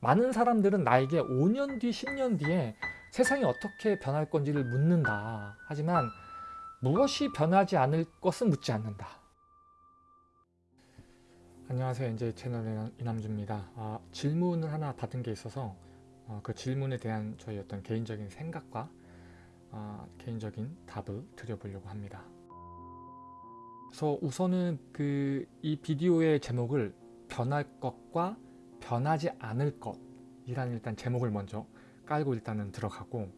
많은 사람들은 나에게 5년 뒤, 10년 뒤에 세상이 어떻게 변할 건지를 묻는다. 하지만 무엇이 변하지 않을 것은 묻지 않는다. 안녕하세요. 이제 채널의 이남주입니다. 아, 질문을 하나 받은 게 있어서 어, 그 질문에 대한 저희 어떤 개인적인 생각과 어, 개인적인 답을 드려보려고 합니다. 그래서 우선은 그 이 비디오의 제목을 변할 것과 변하지 않을 것이라는 일단 제목을 먼저 깔고 일단은 들어가고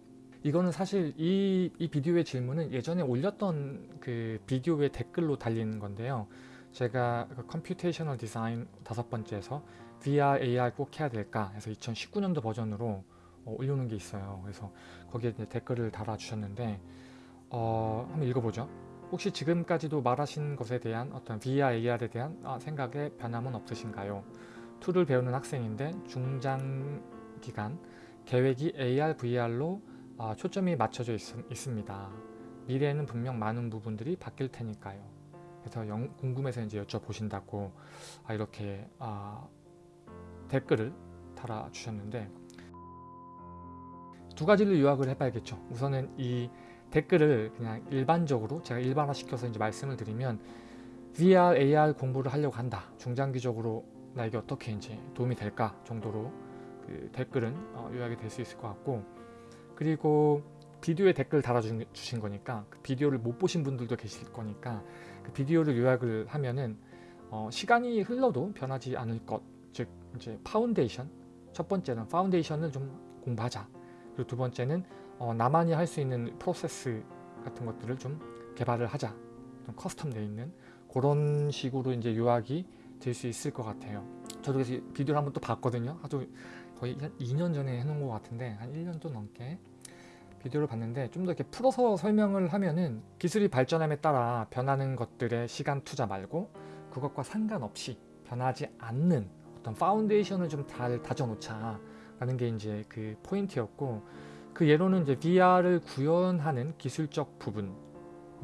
이거는 사실 이, 이 비디오의 질문은 예전에 올렸던 그 비디오의 댓글로 달린 건데요. 제가 그 computational design 다섯 번째에서 VR, AR 꼭 해야 될까 해서 2019년도 버전으로 어, 올려놓은 게 있어요. 그래서 거기에 댓글을 달아주셨는데 어, 한번 읽어보죠. 혹시 지금까지도 말하신 것에 대한 어떤 VR, AR에 대한 아, 생각에 변함은 없으신가요? 툴을 배우는 학생인데 중장기간 계획이 AR, VR로 아, 초점이 맞춰져 있, 있습니다. 미래에는 분명 많은 부분들이 바뀔 테니까요. 그래서 영, 궁금해서 이제 여쭤보신다고 아, 이렇게 아, 댓글을 달아주셨는데 두 가지를 요약을 해봐야겠죠. 우선은 이 댓글을 그냥 일반적으로 제가 일반화시켜서 이제 말씀을 드리면 VR, AR 공부를 하려고 한다. 중장기적으로 나에게 어떻게 이제 도움이 될까 정도로 그 댓글은 어, 요약이 될 수 있을 것 같고 그리고 비디오에 댓글 달아주신 거니까 그 비디오를 못 보신 분들도 계실 거니까 그 비디오를 요약을 하면은 어, 시간이 흘러도 변하지 않을 것, 즉 이제 파운데이션 첫 번째는 foundation을 좀 공부하자. 그리고 두 번째는 어, 나만이 할 수 있는 프로세스 같은 것들을 좀 개발을 하자. 좀 custom 되어 있는 그런 식으로 이제 요약이 될 수 있을 것 같아요. 저도 그래서 비디오를 한번 또 봤거든요. 아주 거의 한 2년 전에 해놓은 것 같은데 한 1년도 넘게 비디오를 봤는데 좀 더 이렇게 풀어서 설명을 하면은 기술이 발전함에 따라 변하는 것들의 시간 투자 말고 그것과 상관없이 변하지 않는 어떤 foundation을 좀 잘 다져놓자 라는 게 이제 그 포인트였고 그 예로는 이제 VR을 구현하는 기술적 부분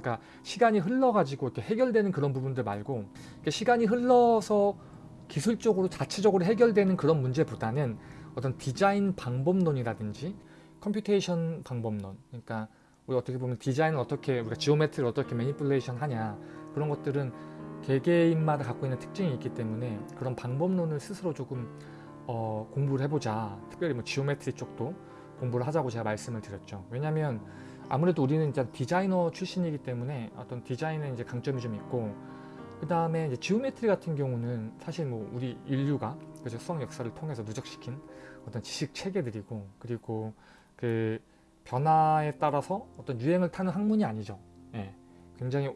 그러니까 시간이 흘러가지고 이렇게 해결되는 그런 부분들 말고 시간이 흘러서 기술적으로 자체적으로 해결되는 그런 문제보다는 어떤 디자인 방법론이라든지 computation 방법론 그러니까 우리 어떻게 보면 디자인을 어떻게 우리가 geometry를 어떻게 manipulation 하냐 그런 것들은 개개인마다 갖고 있는 특징이 있기 때문에 그런 방법론을 스스로 조금 어, 공부를 해보자. 특별히 뭐 geometry 쪽도 공부를 하자고 제가 말씀을 드렸죠. 왜냐하면 아무래도 우리는 이제 디자이너 출신이기 때문에 어떤 디자인에 이제 강점이 좀 있고 그 다음에 이제 geometry 같은 경우는 사실 뭐 우리 인류가 그죠 수학 역사를 통해서 누적시킨 어떤 지식 체계들이고 그리고 그 변화에 따라서 어떤 유행을 타는 학문이 아니죠. 예, 굉장히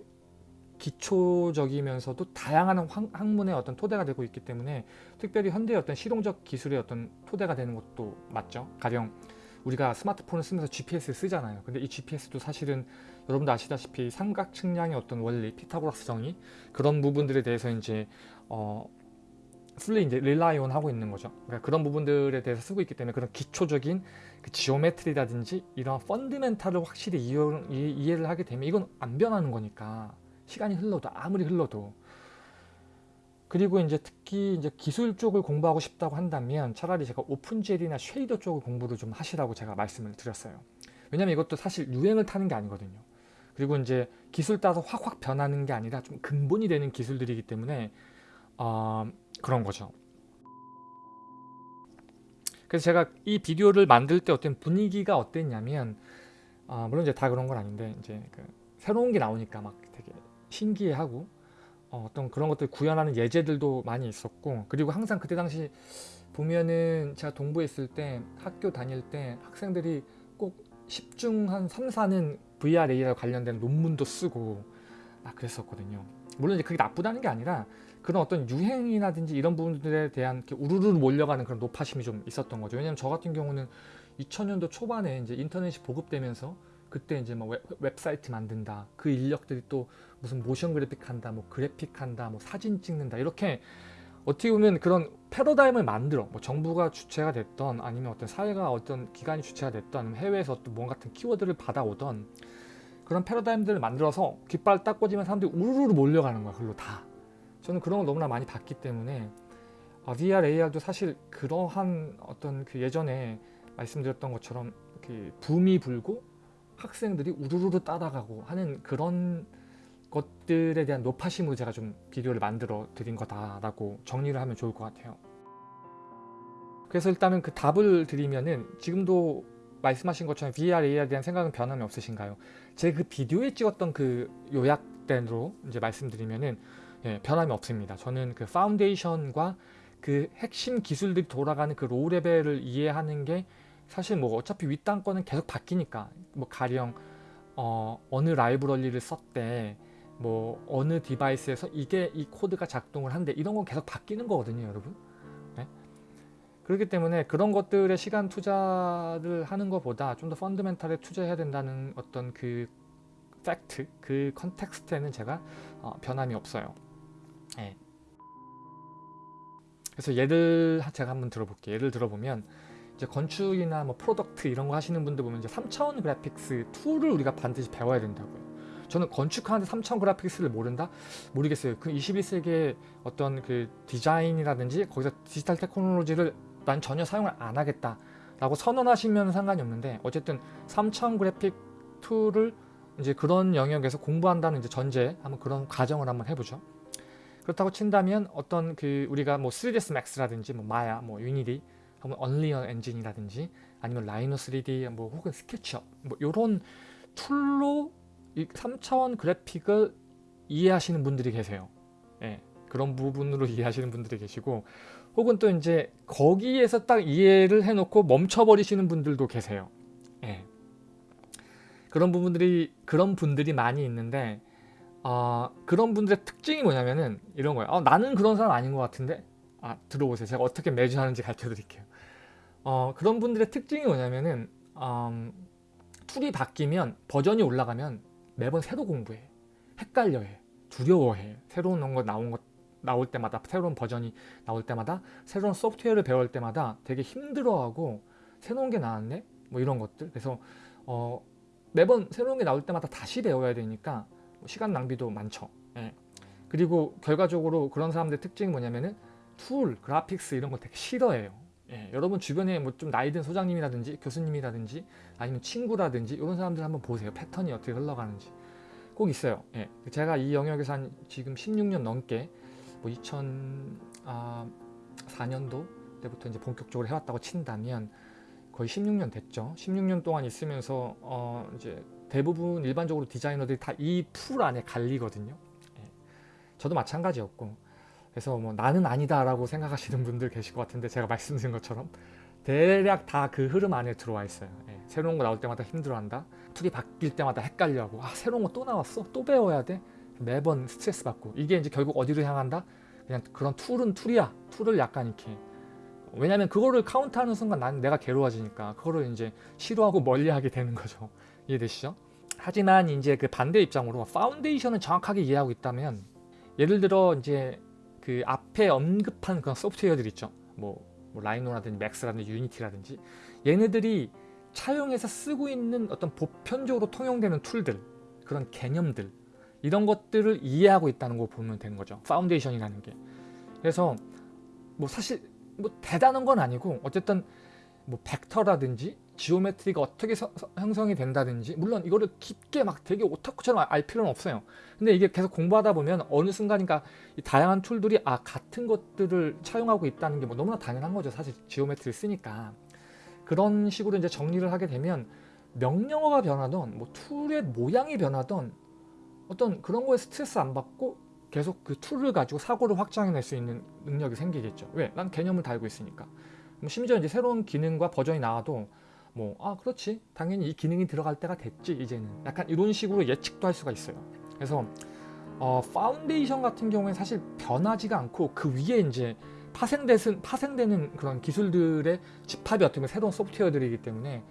기초적이면서도 다양한 학문의 어떤 토대가 되고 있기 때문에 특별히 현대의 어떤 실용적 기술의 어떤 토대가 되는 것도 맞죠. 가령 우리가 스마트폰을 쓰면서 GPS를 쓰잖아요. 근데 이 GPS도 사실은 여러분도 아시다시피 삼각 측량의 어떤 원리, 피타고라스 정의 그런 부분들에 대해서 이제 어 풀리 이제 릴라이온 하고 있는 거죠. 그러니까 그런 부분들에 대해서 쓰고 있기 때문에 그런 기초적인 그 지오메트리라든지 이런 펀드멘탈을 확실히 이해, 를 하게 되면 이건 안 변하는 거니까 시간이 흘러도 아무리 흘러도 그리고 이제 특히 이제 기술 쪽을 공부하고 싶다고 한다면 차라리 제가 오픈젤이나 쉐이더 쪽을 공부를 좀 하시라고 제가 말씀을 드렸어요. 왜냐면 이것도 사실 유행을 타는 게 아니거든요. 그리고 이제 기술 따라서 확확 변하는 게 아니라 좀 근본이 되는 기술들이기 때문에 어, 그런 거죠. 그래서 제가 이 비디오를 만들 때 어떤 분위기가 어땠냐면 아, 물론 이제 다 그런 건 아닌데 이제 그 새로운 게 나오니까 막 되게 신기해하고 어, 떤 그런 것들 구현하는 예제들도 많이 있었고 그리고 항상 그때 당시 보면은 제가 동부에 있을 때 학교 다닐 때 학생들이 꼭 10중 한 3, 4는 VR, AR 관련된 논문도 쓰고 막 그랬었거든요. 물론 이제 그게 나쁘다는 게 아니라 그런 어떤 유행이라든지 이런 부분들에 대한 우르르 몰려가는 그런 노파심이 좀 있었던 거죠. 왜냐면 저 같은 경우는 2000년도 초반에 이제 인터넷이 보급되면서 그때 이제 뭐 웹, 사이트 만든다. 그 인력들이 또 무슨 모션 그래픽 한다, 뭐 그래픽 한다, 뭐 사진 찍는다. 이렇게 어떻게 보면 그런 패러다임을 만들어 뭐 정부가 주체가 됐던 아니면 어떤 사회가 어떤 기관이 주체가 됐던 해외에서 어떤 뭔 같은 키워드를 받아오던 그런 패러다임들을 만들어서 깃발 딱 꽂으면 사람들이 우르르 몰려가는 거야. 그걸로 다. 저는 그런 걸 너무나 많이 봤기 때문에 어, VR, AR도 사실 그러한 어떤 그 예전에 말씀드렸던 것처럼 그 붐이 불고 학생들이 우르르르 따라가고 하는 그런 것들에 대한 노파심으로 제가 좀 비디오를 만들어 드린 거다라고 정리를 하면 좋을 것 같아요. 그래서 일단은 그 답을 드리면은 지금도 말씀하신 것처럼 VR, AR에 대한 생각은 변함이 없으신가요? 제 그 비디오에 찍었던 그 요약대로 이제 말씀드리면은 예, 변함이 없습니다. 저는 그 foundation과 그 핵심 기술들이 돌아가는 그 low level을 이해하는 게 사실 뭐 어차피 윗단 거는 계속 바뀌니까 뭐 가령 어, 어느 라이브러리를 썼대 뭐 어느 디바이스에서 이게 이 코드가 작동을 한대 이런 건 계속 바뀌는 거거든요 여러분 네? 그렇기 때문에 그런 것들에 시간 투자를 하는 것보다 좀 더 fundamental에 투자해야 된다는 어떤 그 팩트 그 context에는 제가 어, 변함이 없어요 네. 그래서 예를 제가 한번 들어볼게요 예를 들어보면 이제 건축이나 뭐 프로덕트 이런 거 하시는 분들 보면 이제 3차원 그래픽스 툴을 우리가 반드시 배워야 된다고요. 저는 건축하는데 3차원 그래픽스를 모른다? 모르겠어요. 그 21세기의 어떤 그 디자인이라든지 거기서 디지털 테크놀로지를 난 전혀 사용을 안 하겠다 라고 선언하시면 상관이 없는데 어쨌든 3차원 그래픽 툴을 이제 그런 영역에서 공부한다는 이제 전제 한번 그런 과정을 한번 해보죠. 그렇다고 친다면 어떤 그 우리가 뭐 3ds max라든지 뭐 마야, 뭐 유니티 혹은 언리얼 엔진이라든지 아니면 라이노 3D 뭐 혹은 스케치업 뭐 이런 툴로 이 3차원 그래픽을 이해하시는 분들이 계세요. 예, 그런 부분으로 이해하시는 분들이 계시고 혹은 또 이제 거기에서 딱 이해를 해놓고 멈춰버리시는 분들도 계세요. 예. 그런 부분들이 그런 분들이 많이 있는데 어, 그런 분들의 특징이 뭐냐면은 이런 거예요. 어, 나는 그런 사람 아닌 것 같은데 아 들어보세요. 제가 어떻게 매치하는지 가르쳐 드릴게요. 어, 그런 분들의 특징이 뭐냐면은 음, 툴이 바뀌면 버전이 올라가면 매번 새로 공부해. 헷갈려해. 두려워해. 새로운 거 나온 것 나올 때마다 새로운 버전이 나올 때마다 새로운 소프트웨어를 배울 때마다 되게 힘들어하고 새로운 게 나왔네? 뭐 이런 것들. 그래서 어, 매번 새로운 게 나올 때마다 다시 배워야 되니까 시간 낭비도 많죠. 예. 그리고 결과적으로 그런 사람들의 특징이 뭐냐면은 툴, 그래픽스 이런 거 되게 싫어해요. 예, 여러분 주변에 뭐 좀 나이 든 소장님이라든지 교수님이라든지 아니면 친구라든지 이런 사람들 한번 보세요. 패턴이 어떻게 흘러가는지 꼭 있어요. 예, 제가 이 영역에서 한 지금 16년 넘게 뭐 2004년도 때부터 이제 본격적으로 해왔다고 친다면 거의 16년 됐죠. 16년 동안 있으면서 어 이제 대부분 일반적으로 디자이너들이 다 이 풀 안에 갈리거든요. 예, 저도 마찬가지였고 그래서 뭐 나는 아니다 라고 생각하시는 분들 계실 것 같은데 제가 말씀드린 것처럼 대략 다 그 흐름 안에 들어와 있어요 예, 새로운 거 나올 때마다 힘들어한다 툴이 바뀔 때마다 헷갈려하고 아 새로운 거 또 나왔어? 또 배워야 돼? 매번 스트레스 받고 이게 이제 결국 어디로 향한다? 그냥 그런 툴은 툴이야 툴을 약간 이렇게 왜냐면 그거를 count하는 순간 나는 내가 괴로워지니까 그거를 이제 싫어하고 멀리하게 되는 거죠 이해되시죠? 하지만 이제 그 반대 입장으로 foundation을 정확하게 이해하고 있다면 예를 들어 이제 그 앞에 언급한 그런 소프트웨어들 있죠. 뭐, 뭐 라이노라든지 맥스라든지 유니티라든지 얘네들이 차용해서 쓰고 있는 어떤 보편적으로 통용되는 툴들 그런 개념들 이런 것들을 이해하고 있다는 거 보면 되는 거죠. foundation이라는 게. 그래서 뭐 사실 뭐 대단한 건 아니고 어쨌든 뭐 벡터라든지 geometry가 어떻게 서, 형성이 된다든지 물론 이거를 깊게 막 되게 오타쿠처럼 알 필요는 없어요 근데 이게 계속 공부하다 보면 어느 순간인가 이 다양한 툴들이 아 같은 것들을 차용하고 있다는 게 뭐 너무나 당연한 거죠 사실 geometry를 쓰니까 그런 식으로 이제 정리를 하게 되면 명령어가 변하던 뭐 툴의 모양이 변하던 어떤 그런 거에 스트레스 안 받고 계속 그 툴을 가지고 사고를 확장해낼 수 있는 능력이 생기겠죠. 왜? 난 개념을 알고 있으니까. 심지어 이제 새로운 기능과 버전이 나와도 뭐 아 그렇지. 당연히 이 기능이 들어갈 때가 됐지 이제는. 약간 이런 식으로 예측도 할 수가 있어요. 그래서 어, 파운데이션 같은 경우에 사실 변하지가 않고 그 위에 이제 파생되는, 파생되는 그런 기술들의 집합이 어떻게 보면 새로운 소프트웨어들이기 때문에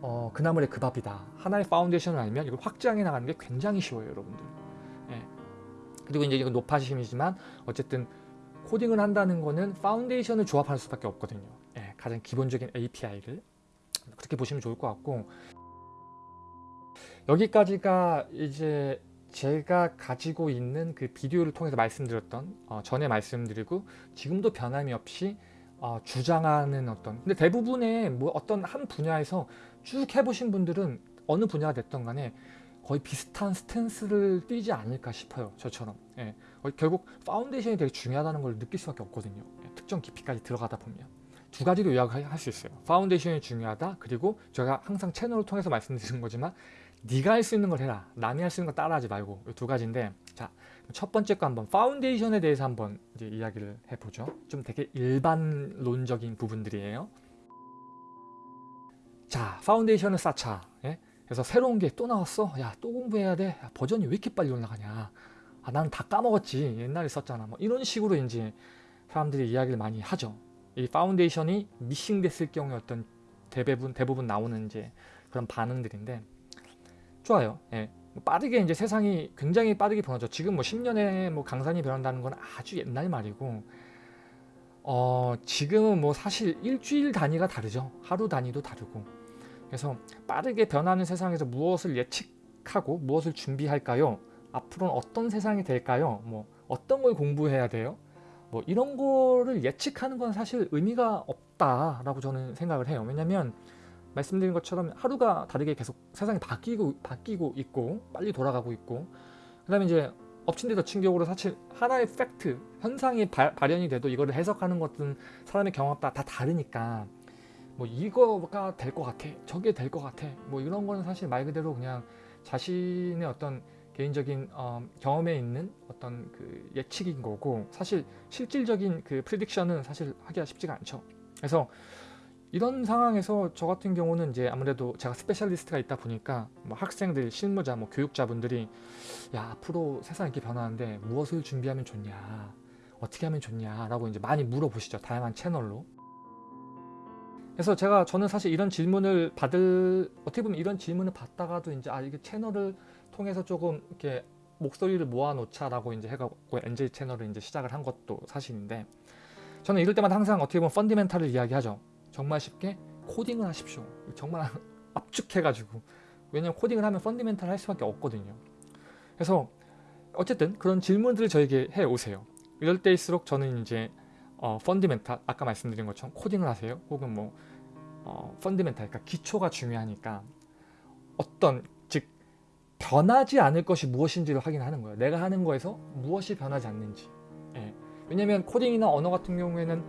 어, 그 나물에 그 밥이다. 하나의 foundation을 알면 이걸 확장해 나가는 게 굉장히 쉬워요 여러분들. 예. 그리고 이제 이건 노파심이지만 어쨌든 코딩을 한다는 거는 foundation을 조합할 수밖에 없거든요. 예, 가장 기본적인 API를. 그렇게 보시면 좋을 것 같고. 여기까지가 이제 제가 가지고 있는 그 비디오를 통해서 말씀드렸던 어, 전에 말씀드리고 지금도 변함이 없이 어, 주장하는 어떤 근데 대부분의 뭐 어떤 한 분야에서 쭉 해보신 분들은 어느 분야가 됐던 간에 거의 비슷한 스탠스를 띄지 않을까 싶어요 저처럼. 예. 어, 결국 foundation이 되게 중요하다는 걸 느낄 수밖에 없거든요. 예, 특정 깊이까지 들어가다 보면 두 가지로 요약할 수 있어요. foundation이 중요하다. 그리고 제가 항상 채널을 통해서 말씀드리는 거지만 네가 할 수 있는 걸 해라. 남이 할 수 있는 거 따라하지 말고. 이 두 가지인데 자 첫 번째 거 한번 foundation에 대해서 한번 이제 이야기를 해보죠. 좀 되게 일반론적인 부분들이에요. 자 foundation을 쌓자. 예? 그래서 새로운 게 또 나왔어? 야 또 공부해야 돼? 야, 버전이 왜 이렇게 빨리 올라가냐? 아 나는 다 까먹었지. 옛날에 썼잖아. 뭐 이런 식으로 이제 사람들이 이야기를 많이 하죠 이 foundation이 missing됐을 경우에 어떤 대부분 대부분 나오는 이제 그런 반응들인데 좋아요 예. 빠르게 이제 세상이 굉장히 빠르게 변하죠 지금 뭐 10년에 뭐 강산이 변한다는 건 아주 옛날 말이고 어 지금은 뭐 사실 일주일 단위가 다르죠 하루 단위도 다르고 그래서 빠르게 변하는 세상에서 무엇을 예측하고 무엇을 준비할까요? 앞으로는 어떤 세상이 될까요? 뭐 어떤 걸 공부해야 돼요? 뭐 이런 거를 예측하는 건 사실 의미가 없다라고 저는 생각을 해요. 왜냐면 말씀드린 것처럼 하루가 다르게 계속 세상이 바뀌고 바뀌고 있고 빨리 돌아가고 있고 그 다음에 이제 엎친 데 덮친 격으로 사실 하나의 팩트 현상이 바, 발현이 돼도 이거를 해석하는 것은 사람의 경험에 따라 다 다르니까 뭐 이거가 될 것 같아 저게 될 것 같아 뭐 이런 거는 사실 말 그대로 그냥 자신의 어떤 개인적인 어, 경험에 있는 어떤 그 예측인 거고 사실 실질적인 그 prediction은 사실 하기가 쉽지가 않죠. 그래서 이런 상황에서 저 같은 경우는 이제 아무래도 제가 스페셜리스트가 있다 보니까 뭐 학생들, 실무자, 뭐 교육자분들이 야 앞으로 세상이 이렇게 변하는데 무엇을 준비하면 좋냐 어떻게 하면 좋냐? 라고 이제 많이 물어보시죠 다양한 채널로. 그래서 제가 저는 사실 이런 질문을 받을 어떻게 보면 이런 질문을 받다가도 이제 아 이게 채널을 통해서 조금 이렇게 목소리를 모아놓자라고 이제 해갖고 NJ 채널을 이제 시작을 한 것도 사실인데 저는 이럴 때마다 항상 어떻게 보면 펀디멘탈을 이야기하죠. 정말 쉽게 코딩을 하십시오. 정말 압축해가지고 왜냐면 코딩을 하면 fundamental 할 수밖에 없거든요. 그래서 어쨌든 그런 질문들을 저에게 해오세요. 이럴 때일수록 저는 이제 어, fundamental 아까 말씀드린 것처럼 코딩을 하세요. 혹은 뭐 어, fundamental 그러니까 기초가 중요하니까 어떤 즉 변하지 않을 것이 무엇인지를 확인하는 거예요. 내가 하는 거에서 무엇이 변하지 않는지. 예. 왜냐면 코딩이나 언어 같은 경우에는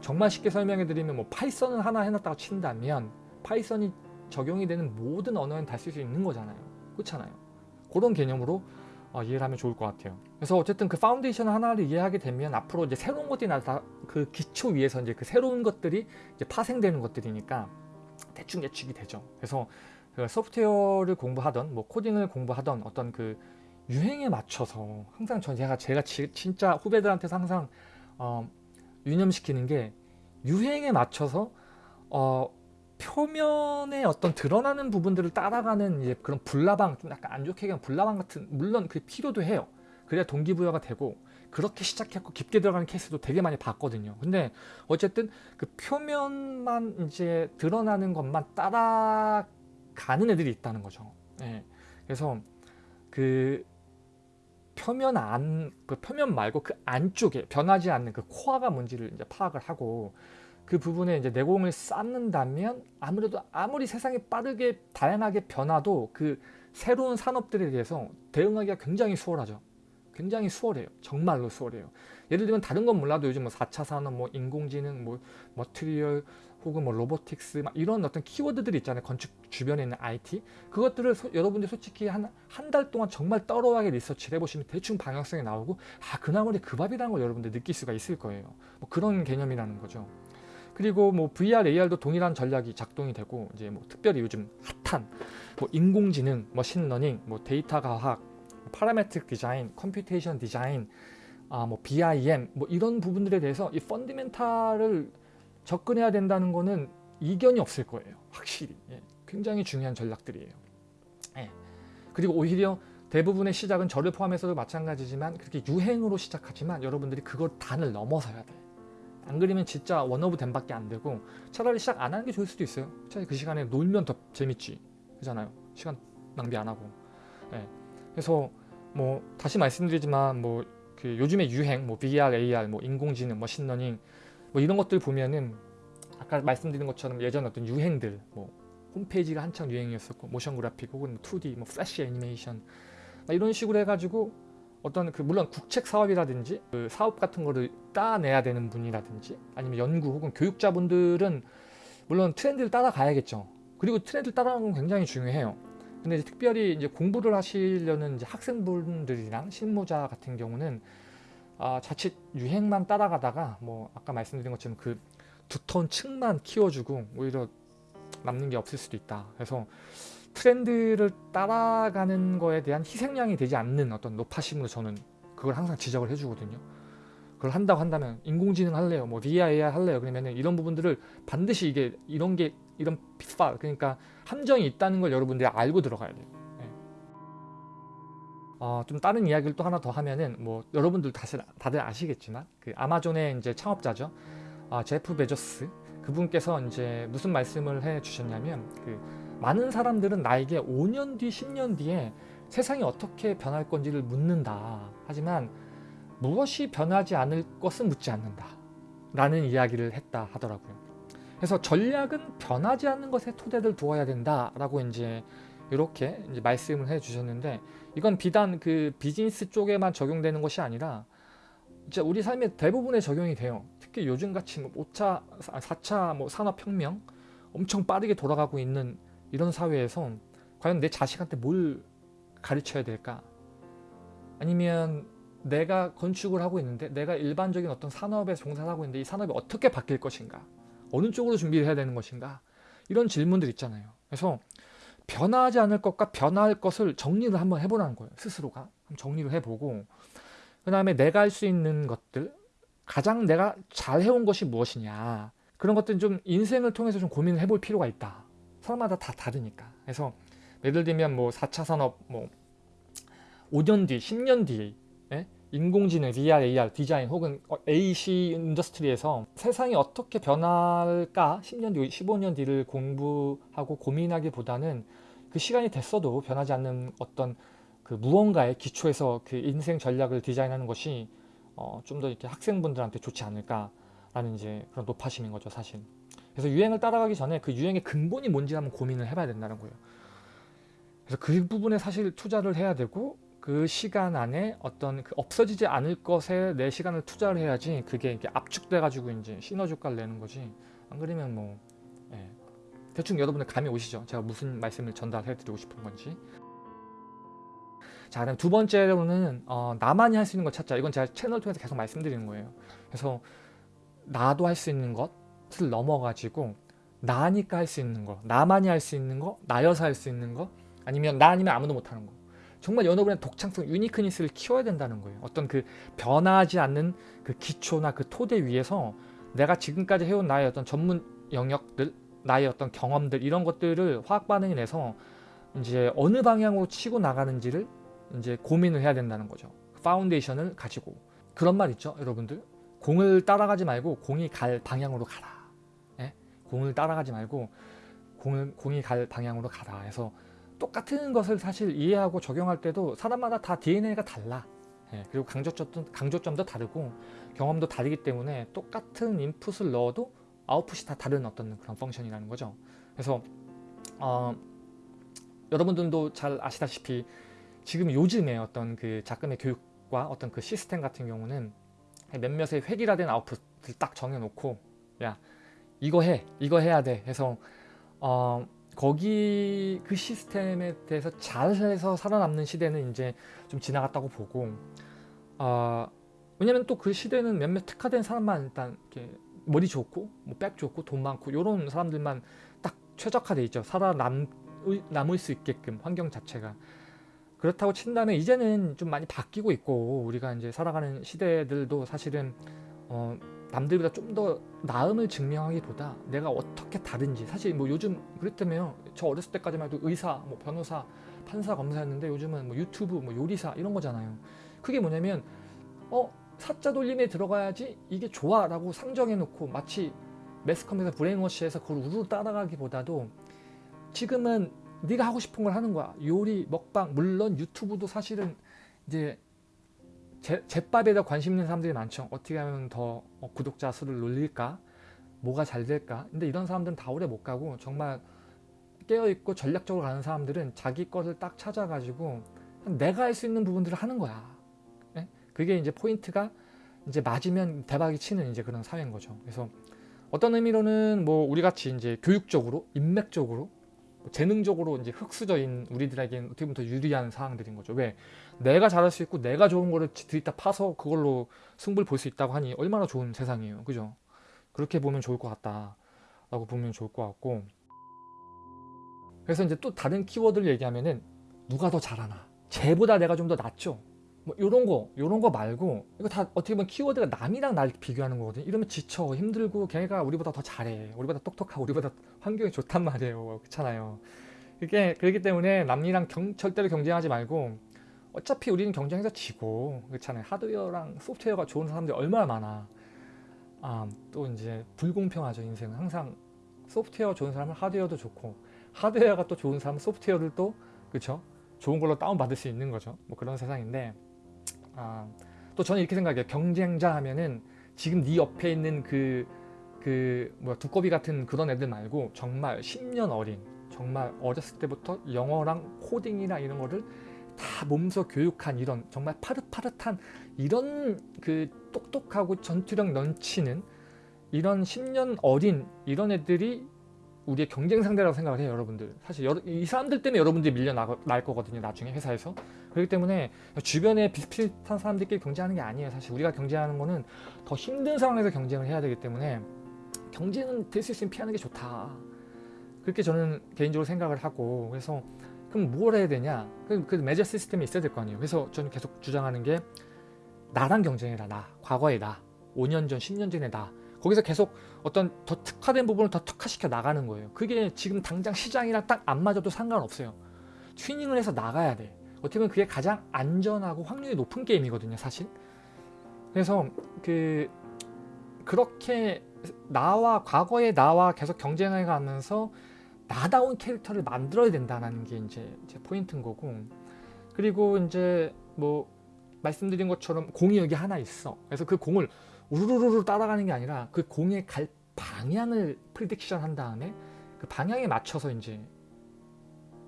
정말 쉽게 설명해 드리면 뭐 파이썬을 하나 해놨다고 친다면 파이썬이 적용이 되는 모든 언어엔 다 쓸 수 있는 거잖아요. 그렇잖아요. 그런 개념으로 어, 이해를 하면 좋을 것 같아요. 그래서 어쨌든 그 파운데이션 하나를 이해하게 되면 앞으로 이제 새로운 것들이 나타 그 기초 위에서 이제 그 새로운 것들이 이제 파생되는 것들이니까 대충 예측이 되죠. 그래서 그 소프트웨어를 공부하던 뭐 코딩을 공부하던 어떤 그 유행에 맞춰서 항상 전 제가 제가 지, 진짜 후배들한테서 항상 어, 유념시키는 게 유행에 맞춰서 어, 표면에 어떤 드러나는 부분들을 따라가는 이제 그런 불나방 좀 약간 안 좋게 그냥 불나방 같은 물론 그 필요도 해요. 그래야 동기부여가 되고 그렇게 시작했고 깊게 들어가는 케이스도 되게 많이 봤거든요. 근데 어쨌든 그 표면만 이제 드러나는 것만 따라 가는 애들이 있다는 거죠. 예. 그래서 그 표면 안, 그 표면 말고 그 안쪽에 변하지 않는 그 코어가 뭔지를 이제 파악을 하고 그 부분에 이제 내공을 쌓는다면 아무래도 아무리 세상이 빠르게 다양하게 변화도 그 새로운 산업들에 대해서 대응하기가 굉장히 수월하죠. 굉장히 수월해요. 정말로 수월해요. 예를 들면 다른 건 몰라도 요즘 뭐 4차 산업, 뭐 인공지능, 뭐 머티리얼 혹은 뭐 로보틱스 막 이런 어떤 키워드들이 있잖아요. 건축 주변에 있는 IT 그것들을 소, 여러분들 솔직히 한 한 달 동안 정말 thorough하게 리서치를 해보시면 대충 방향성이 나오고 아 그 나물에 그 밥이라는 걸 여러분들 느낄 수가 있을 거예요. 뭐 그런 개념이라는 거죠. 그리고 뭐 VR, AR도 동일한 전략이 작동이 되고 이제 뭐 특별히 요즘 핫한 뭐 인공지능, 머신러닝, 뭐 데이터 과학, parametric design, computation design, 아 뭐 BIM 뭐 이런 부분들에 대해서 이 fundamental을 접근해야 된다는 거는 이견이 없을 거예요. 확실히. 예. 굉장히 중요한 전략들이에요. 예. 그리고 오히려 대부분의 시작은 저를 포함해서도 마찬가지지만 그렇게 유행으로 시작하지만 여러분들이 그걸 단을 넘어서야 돼. 안 그러면 진짜 one of them밖에 안 되고 차라리 시작 안 하는 게 좋을 수도 있어요. 차라리 그 시간에 놀면 더 재밌지. 그잖아요. 시간 낭비 안 하고. 예. 그래서 뭐 다시 말씀드리지만 뭐 그 요즘의 유행 뭐 VR, AR, 뭐 인공지능, 머신러닝 뭐 이런 것들 보면은 아까 말씀드린 것처럼 예전 어떤 유행들 뭐 홈페이지가 한창 유행이었었고 모션 그래픽 혹은 2D 뭐 플래시 애니메이션 막 이런 식으로 해가지고 어떤 그 물론 국책 사업이라든지 그 사업 같은 거를 따내야 되는 분이라든지 아니면 연구 혹은 교육자분들은 물론 트렌드를 따라가야겠죠. 그리고 트렌드를 따라가는 건 굉장히 중요해요. 근데 이제 특별히 이제 공부를 하시려는 이제 학생분들이랑 실무자 같은 경우는 아, 자칫 유행만 따라가다가 뭐 아까 말씀드린 것처럼 그 두터운 층만 키워주고 오히려 남는 게 없을 수도 있다. 그래서 트렌드를 따라가는 거에 대한 희생양이 되지 않는 어떤 노파심으로 저는 그걸 항상 지적을 해주거든요. 그걸 한다고 한다면 인공지능 할래요, 뭐 VR, AR 할래요. 그러면은 이런 부분들을 반드시 이게 이런 게 이런 핏발 그러니까 함정이 있다는 걸 여러분들이 알고 들어가야 돼요. 네. 어, 좀 다른 이야기를 또 하나 더 하면은 뭐 여러분들 다들, 다들 아시겠지만 그 아마존의 이제 창업자죠. 아, 제프 베조스 그분께서 이제 무슨 말씀을 해 주셨냐면 그 많은 사람들은 나에게 5년 뒤, 10년 뒤에 세상이 어떻게 변할 건지를 묻는다. 하지만 무엇이 변하지 않을 것은 묻지 않는다. 라는 이야기를 했다 하더라고요. 그래서 전략은 변하지 않는 것에 토대를 두어야 된다 라고 이제 이렇게 이제 말씀을 해 주셨는데 이건 비단 그 비즈니스 쪽에만 적용되는 것이 아니라 진짜 우리 삶의 대부분에 적용이 돼요. 특히 요즘 같이 뭐 5차, 4차 뭐 산업혁명 엄청 빠르게 돌아가고 있는 이런 사회에서 과연 내 자식한테 뭘 가르쳐야 될까? 아니면 내가 건축을 하고 있는데 내가 일반적인 어떤 산업에 종사를 하고 있는데 이 산업이 어떻게 바뀔 것인가? 어느 쪽으로 준비를 해야 되는 것인가? 이런 질문들 있잖아요. 그래서 변하지 않을 것과 변할 것을 정리를 한번 해보라는 거예요. 스스로가. 정리를 해보고 그 다음에 내가 할 수 있는 것들 가장 내가 잘 해온 것이 무엇이냐 그런 것들은 좀 인생을 통해서 좀 고민을 해볼 필요가 있다. 사람마다 다 다르니까. 그래서 예를 들면 뭐 4차 산업 뭐 5년 뒤, 10년 뒤에 예? 인공지능, VR, AR, 디자인 혹은 AC 인더스트리에서 세상이 어떻게 변할까 10년 뒤, 15년 뒤를 공부하고 고민하기보다는 그 시간이 됐어도 변하지 않는 어떤 그 무언가의 기초에서 그 인생 전략을 디자인하는 것이 어, 좀 더 이렇게 학생분들한테 좋지 않을까라는 이제 그런 노파심인 거죠, 사실. 그래서 유행을 따라가기 전에 그 유행의 근본이 뭔지 한번 고민을 해봐야 된다는 거예요. 그래서 그 부분에 사실 투자를 해야 되고 그 시간 안에 어떤 그 없어지지 않을 것에 내 시간을 투자를 해야지 그게 이렇게 압축돼 가지고 이제 시너지 효과를 내는 거지 안 그러면 뭐 예. 대충 여러분들 감이 오시죠? 제가 무슨 말씀을 전달해 드리고 싶은 건지. 자 그럼 두 번째로는 어, 나만이 할 수 있는 것 찾자. 이건 제가 채널 통해서 계속 말씀드리는 거예요. 그래서 나도 할 수 있는 것을 넘어가지고 나니까 할 수 있는 거 나만이 할 수 있는 거 나여서 할 수 있는 거 아니면 나 아니면 아무도 못하는 거. 정말 연어분의 독창성, 유니크니스를 키워야 된다는 거예요. 어떤 그 변하지 않는 그 기초나 그 토대 위에서 내가 지금까지 해온 나의 어떤 전문 영역들, 나의 어떤 경험들 이런 것들을 화학 반응이 내서 이제 어느 방향으로 치고 나가는지를 이제 고민을 해야 된다는 거죠. foundation을 가지고 그런 말 있죠, 여러분들. 공을 따라가지 말고 공이 갈 방향으로 가라. 예? 공을 따라가지 말고 공을 공이 갈 방향으로 가라. 해서 똑같은 것을 사실 이해하고 적용할 때도 사람마다 다 DNA가 달라. 예, 그리고 강조점도, 강조점도 다르고 경험도 다르기 때문에 똑같은 인풋을 넣어도 아웃풋이 다 다른 어떤 그런 펑션이라는 거죠. 그래서 어, 여러분들도 잘 아시다시피 지금 요즘에 어떤 그 작금의 교육과 어떤 그 시스템 같은 경우는 몇몇의 획일화된 아웃풋을 딱 정해놓고 야 이거 해 이거 해야 돼 해서 어, 거기 그 시스템에 대해서 잘해서 살아남는 시대는 이제 좀 지나갔다고 보고 어, 왜냐면 또 그 시대는 몇몇 특화된 사람만 일단 이렇게 머리 좋고 뭐 백 좋고 돈 많고 이런 사람들만 딱 최적화돼 있죠. 살아남 남을 수 있게끔 환경 자체가. 그렇다고 친다면 이제는 좀 많이 바뀌고 있고 우리가 이제 살아가는 시대들도 사실은 어, 남들보다 좀 더 나음을 증명하기보다 내가 어떻게 다른지. 사실 뭐 요즘 그랬다며요 저 어렸을 때까지만 해도 의사 뭐 변호사 판사 검사였는데 요즘은 뭐 유튜브 뭐 요리사 이런 거잖아요. 그게 뭐냐면 어 사자 돌림에 들어가야지 이게 좋아 라고 상정해 놓고 마치 매스컴에서 브레인워시해서 그걸 우르르 따라가기보다도 지금은 네가 하고 싶은 걸 하는 거야 요리 먹방 물론 유튜브도 사실은 이제 제, 제밥에 더 관심 있는 사람들이 많죠. 어떻게 하면 더 어, 구독자 수를 놀릴까? 뭐가 잘 될까? 근데 이런 사람들은 다 오래 못 가고 정말 깨어있고 전략적으로 가는 사람들은 자기 것을 딱 찾아가지고 내가 할 수 있는 부분들을 하는 거야. 예? 그게 이제 포인트가 이제 맞으면 대박이 치는 이제 그런 사회인 거죠. 그래서 어떤 의미로는 뭐 우리 같이 이제 교육적으로, 인맥적으로, 뭐 재능적으로 이제 흑수저인 우리들에게는 어떻게 보면 더 유리한 사항들인 거죠. 왜? 내가 잘할 수 있고 내가 좋은 거를 들이다 파서 그걸로 승부를 볼 수 있다고 하니 얼마나 좋은 세상이에요. 그죠? 그렇게 보면 좋을 것 같다라고 보면 좋을 것 같고 그래서 이제 또 다른 키워드를 얘기하면은 누가 더 잘하나 쟤보다 내가 좀 더 낫죠 뭐 요런 거 요런 거 말고 이거 다 어떻게 보면 키워드가 남이랑 날 비교하는 거거든요. 이러면 지쳐 힘들고 걔가 우리보다 더 잘해. 우리보다 똑똑하고 우리보다 환경이 좋단 말이에요. 그렇잖아요. 그게 그렇기 때문에 남이랑 경, 절대로 경쟁하지 말고 어차피 우리는 경쟁에서 지고 그렇잖아요. 하드웨어랑 소프트웨어가 좋은 사람들이 얼마나 많아. 아, 또 이제 불공평하죠 인생은. 항상 소프트웨어 좋은 사람은 하드웨어도 좋고 하드웨어가 또 좋은 사람은 소프트웨어를 또 그쵸? 좋은 걸로 다운받을 수 있는 거죠. 뭐 그런 세상인데 아, 또 저는 이렇게 생각해요. 경쟁자 하면은 지금 네 옆에 있는 그, 그 뭐야 두꺼비 같은 그런 애들 말고 정말 10년 어린 정말 어렸을 때부터 영어랑 코딩이랑 이런 거를 다 몸소 교육한 이런 정말 파릇파릇한 이런 그 똑똑하고 전투력 넘치는 이런 10년 어린 이런 애들이 우리의 경쟁 상대라고 생각을 해요 여러분들. 사실 여러, 이 사람들 때문에 여러분들이 밀려날 거거든요 나중에 회사에서. 그렇기 때문에 주변에 비슷비슷한 사람들끼리 경쟁하는 게 아니에요 사실. 우리가 경쟁하는 거는 더 힘든 상황에서 경쟁을 해야 되기 때문에 경쟁은 될 수 있으면 피하는 게 좋다. 그렇게 저는 개인적으로 생각을 하고 그래서 그럼 뭘 해야 되냐? 그, 그 매저 시스템이 있어야 될 거 아니에요. 그래서 저는 계속 주장하는 게 나랑 경쟁해라 나. 과거의 나. 5년 전 10년 전의 나 거기서 계속 어떤 더 특화된 부분을 더 특화시켜 나가는 거예요. 그게 지금 당장 시장이랑 딱 안 맞아도 상관없어요. 튜닝을 해서 나가야 돼. 어떻게 보면 그게 가장 안전하고 확률이 높은 게임이거든요 사실. 그래서 그 그렇게 나와 과거의 나와 계속 경쟁해 가면서 나다운 캐릭터를 만들어야 된다는 게 이제 제 포인트인 거고. 그리고 이제 뭐 말씀드린 것처럼 공이 여기 하나 있어. 그래서 그 공을 우르르르 따라가는 게 아니라 그 공의 갈 방향을 prediction 한 다음에 그 방향에 맞춰서 이제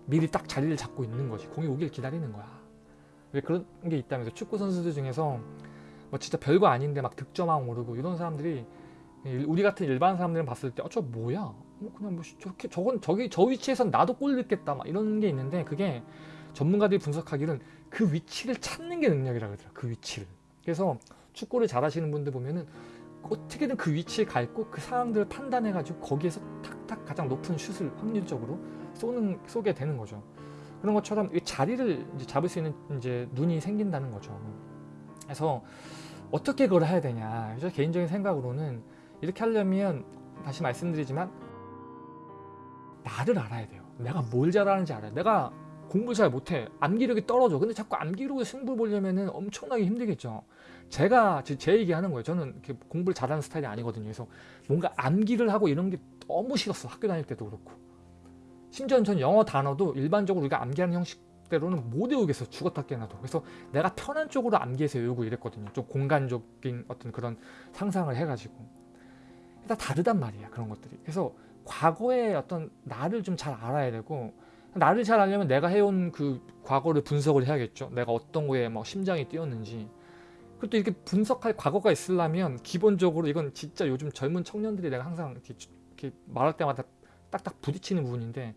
미리 딱 자리를 잡고 있는 거지. 공이 오길 기다리는 거야. 왜 그런 게 있다면서 축구 선수들 중에서 뭐 진짜 별거 아닌데 막 득점왕 오르고 이런 사람들이 우리 같은 일반 사람들은 봤을 때 어 저 뭐야? 뭐 그냥 뭐 저렇게 저건 저기 저 위치에선 나도 골 넣겠다 막 이런 게 있는데 그게 전문가들이 분석하기는 그 위치를 찾는 게 능력이라 그러더라. 그 위치를. 그래서 축구를 잘하시는 분들 보면은 어떻게든 그 위치에 가 있고 그 상황들을 판단해 가지고 거기에서 탁탁 가장 높은 슛을 확률적으로 쏘는 쏘게 되는 거죠. 그런 것처럼 이 자리를 이제 잡을 수 있는 이제 눈이 생긴다는 거죠. 그래서 어떻게 그걸 해야 되냐. 저 개인적인 생각으로는 이렇게 하려면 다시 말씀드리지만 나를 알아야 돼요. 내가 뭘 잘하는지 알아요 내가 공부 잘 못해. 암기력이 떨어져. 근데 자꾸 암기력을 승부 보려면 엄청나게 힘들겠죠 제가 제 얘기하는 거예요. 저는 공부를 잘하는 스타일이 아니거든요. 그래서 뭔가 암기를 하고 이런 게 너무 싫었어. 학교 다닐 때도 그렇고. 심지어 전 영어 단어도 일반적으로 우리가 암기하는 형식대로는 못 외우겠어. 죽었다 깨나도. 그래서 내가 편한 쪽으로 암기해서 외우고 이랬거든요. 좀 공간적인 어떤 그런 상상을 해가지고. 다 다르단 말이야 그런 것들이. 그래서 과거의 어떤 나를 좀 잘 알아야 되고 나를 잘 알려면 내가 해온 그 과거를 분석을 해야겠죠. 내가 어떤 거에 뭐 심장이 뛰었는지 그것도 이렇게 분석할 과거가 있으려면 기본적으로 이건 진짜 요즘 젊은 청년들이 내가 항상 이렇게, 이렇게 말할 때마다 딱딱 부딪히는 부분인데